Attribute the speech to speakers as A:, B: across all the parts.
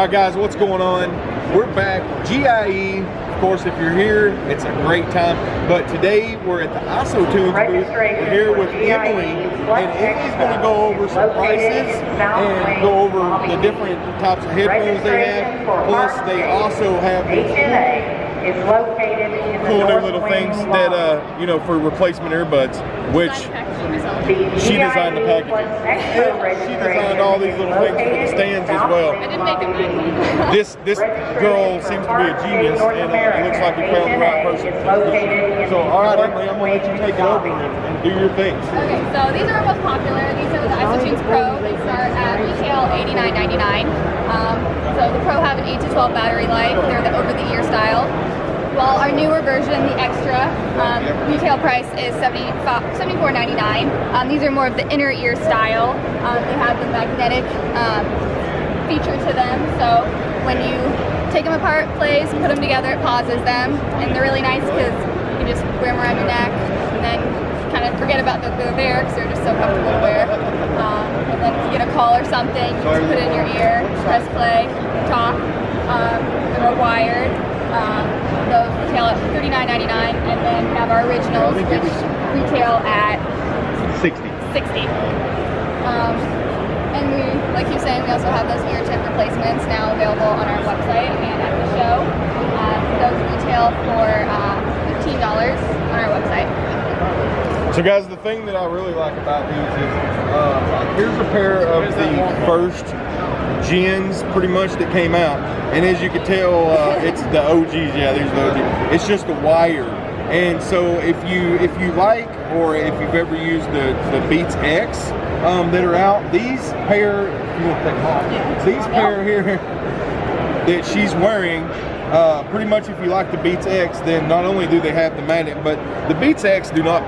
A: All right, guys, what's going on? We're back, GIE. Of course, if you're here, it's a great time. But today, we're at the ISO Tunes booth. We're here with Emily, and Emily's going to go over some prices and go over the different types of headphones they have. Plus, they also have these
B: is located in
A: cool new little
B: Wing
A: things that, uh, you know, for replacement earbuds, which
B: The
A: she designed the
B: GIE
A: packaging.
B: plus extra
A: And she designed all these little things for the stands as well.
C: I didn't make them.
A: This this girl seems to be a genius, and uh, it looks like we found the right person. So, all right, Emily, I'm gonna let you take it over and, and do your things.
C: Okay, so these are our most popular. These are the IsoTunes Pro. They start at retail $89.99. Um, so the Pro have an 8 to 12 battery life. They're the over-the-ear style. While our newer version, the Extra, um, retail price is $74.99. Um, these are more of the inner ear style. Um, they have the magnetic um, feature to them. So when you take them apart, plays, put them together, it pauses them. And they're really nice because you can just wear them around your neck and then kind of forget about that they're there because they're just so comfortable to wear. Um, and then if you get a call or something, you just put it in your ear, press play, talk. Um, they're wired. Um, those retail at $39.99 and then we have our originals which retail at
A: 60.
C: 60. Um, and we, like you were saying, we also have those ear tip replacements now available on our website and at the show. Um, those retail for uh, $15 on our website.
A: So guys, the thing that I really like about these is, uh, here's a pair of the first gens pretty much that came out. And as you can tell, uh, it's the OGs, yeah, these the OGs. It's just a wire. And so if you if you like, or if you've ever used the, the Beats X um, that are out, these pair, you want to take off, these pair here that she's wearing, uh, pretty much if you like the Beats X, then not only do they have the magnet, but the Beats X do not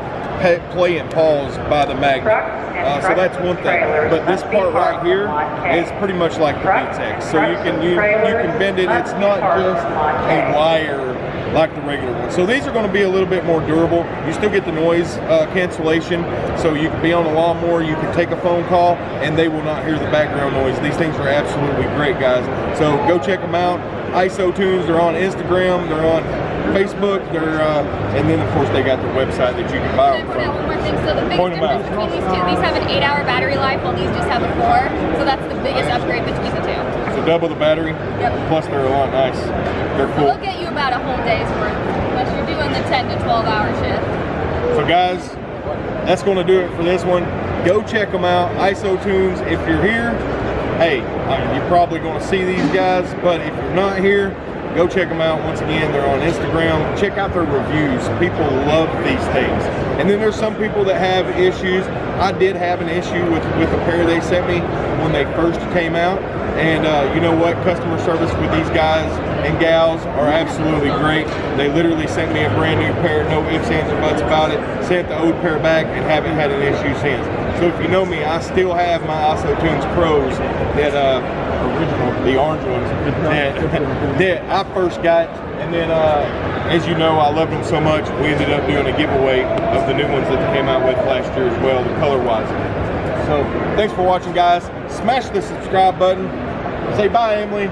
A: play and pause by the magnet. Uh, so that's one thing. But this part right here is pretty much like the X. So you can you, you can bend it. It's not just a wire like the regular one. So these are going to be a little bit more durable. You still get the noise uh, cancellation. So you can be on a lawnmower, you can take a phone call, and they will not hear the background noise. These things are absolutely great, guys. So go check them out. ISO Tunes, they're on Instagram, they're on Facebook, they're, uh, and then of course they got their website that you can buy them
C: out
A: from.
C: one more thing. So the biggest
A: Point
C: difference between these two, these have an 8-hour battery life, while these just have a 4. So that's the biggest upgrade between the two.
A: So double the battery,
C: Yep.
A: plus they're a lot nice. They're
C: So
A: cool.
C: they'll get you about a whole day's worth, unless you're doing the 10 to 12 hour shift.
A: So guys, that's gonna do it for this one. Go check them out, ISO Tunes. If you're here, hey, you're probably gonna see these guys, but if you're not here, go check them out. Once again, they're on Instagram. Check out their reviews. People love these things. And then there's some people that have issues. I did have an issue with, with the pair they sent me when they first came out. And uh, you know what? Customer service with these guys and gals are absolutely great. They literally sent me a brand new pair, no ifs, ands, or buts about it. Sent the old pair back and haven't had an issue since. So if you know me, I still have my ISO Tunes Pros that uh, original, the orange ones that, that I first got. And then, uh, as you know, I loved them so much, we ended up doing a giveaway of the new ones that they came out with last year as well, the color-wise. So thanks for watching, guys. Smash the subscribe button. Say bye, Emily.